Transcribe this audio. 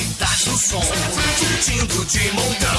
cidade no som, curtindo de montão.